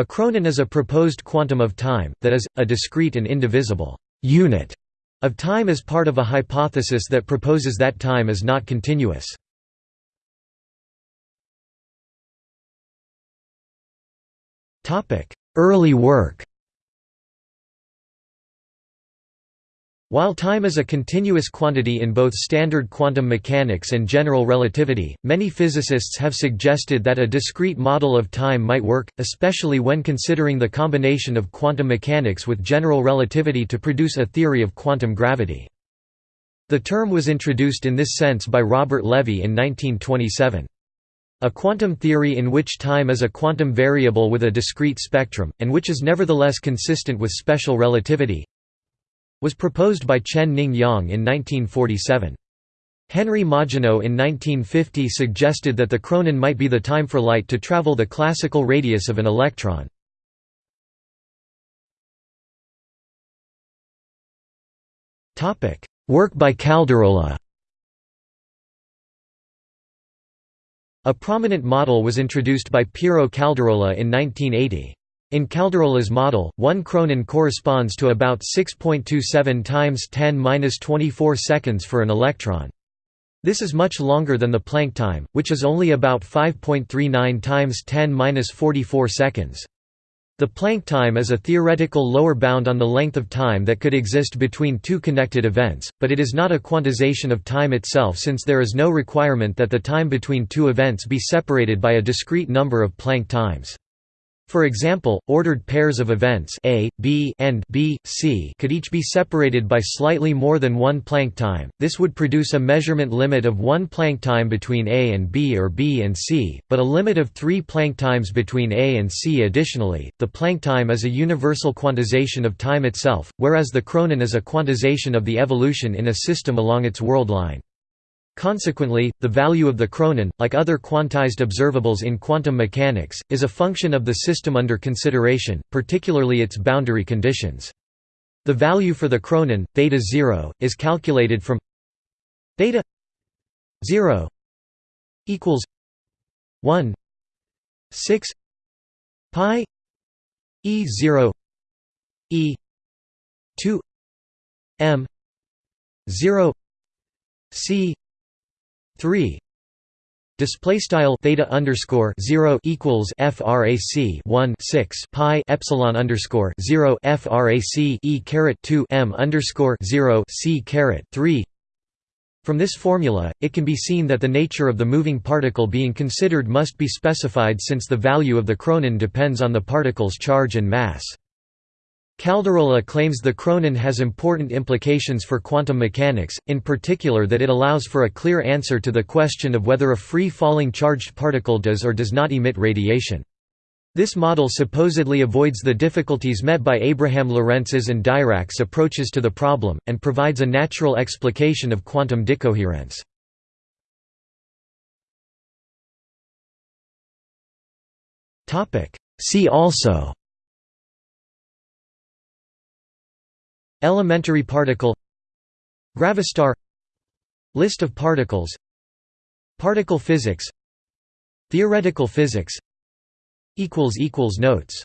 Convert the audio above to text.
A chronon is a proposed quantum of time, that is, a discrete and indivisible unit of time as part of a hypothesis that proposes that time is not continuous. Early work While time is a continuous quantity in both standard quantum mechanics and general relativity, many physicists have suggested that a discrete model of time might work, especially when considering the combination of quantum mechanics with general relativity to produce a theory of quantum gravity. The term was introduced in this sense by Robert Lévi in 1927. A quantum theory in which time is a quantum variable with a discrete spectrum, and which is nevertheless consistent with special relativity, was proposed by Chen-Ning Yang in 1947. Henri Margenau in 1950 suggested that the chronon might be the time for light to travel the classical radius of an electron. Work by Caldirola A prominent model was introduced by Piero Caldirola in 1980. In Caldirola's model, one chronon corresponds to about 6.27 times 10^-24 seconds for an electron. This is much longer than the Planck time, which is only about 5.39 times 10^-44 seconds. The Planck time is a theoretical lower bound on the length of time that could exist between two connected events, but it is not a quantization of time itself since there is no requirement that the time between two events be separated by a discrete number of Planck times. For example, ordered pairs of events A, B, and B, C could each be separated by slightly more than one Planck time. This would produce a measurement limit of one Planck time between A and B or B and C, but a limit of three Planck times between A and C. Additionally, the Planck time is a universal quantization of time itself, whereas the chronon is a quantization of the evolution in a system along its world line. Consequently, the value of the chronon, like other quantized observables in quantum mechanics, is a function of the system under consideration, particularly its boundary conditions. The value for the chronon, theta 0, is calculated from theta 0 equals 1 6 pi e 0 e 2 m 0 c 3 display style theta underscore 0 equals frac 1 6 pi epsilon underscore 0 frac e caret 2 m underscore 0 c caret 3 from this formula, it can be seen that the nature of the moving particle being considered must be specified since the value of the chronon depends on the particle's charge and mass. Caldirola claims the chronon has important implications for quantum mechanics, in particular that it allows for a clear answer to the question of whether a free-falling charged particle does or does not emit radiation. This model supposedly avoids the difficulties met by Abraham Lorentz's and Dirac's approaches to the problem, and provides a natural explication of quantum decoherence. See also Elementary particle Gravastar List of particles Particle physics Theoretical physics Notes